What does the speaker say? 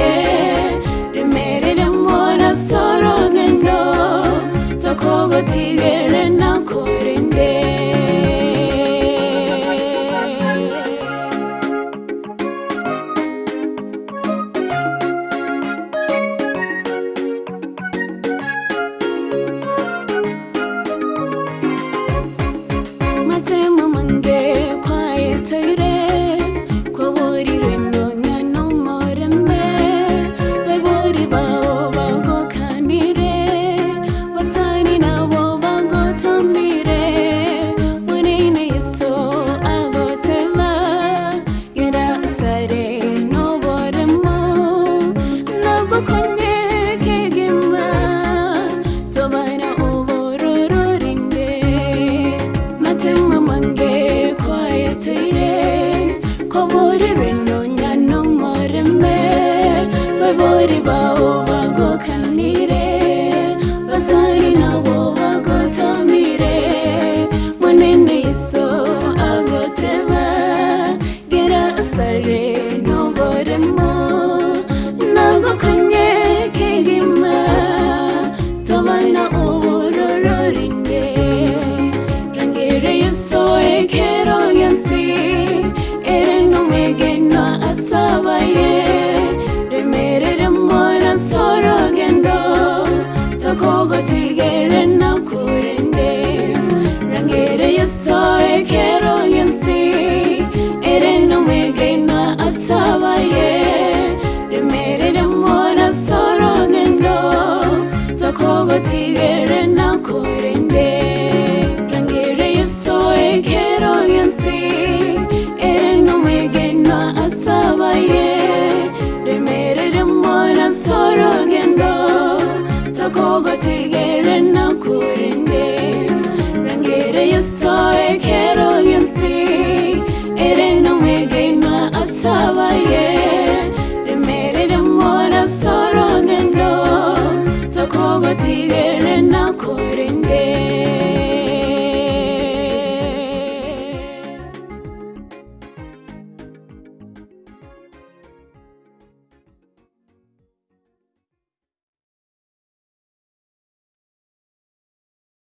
yeah. Tokogo yeah.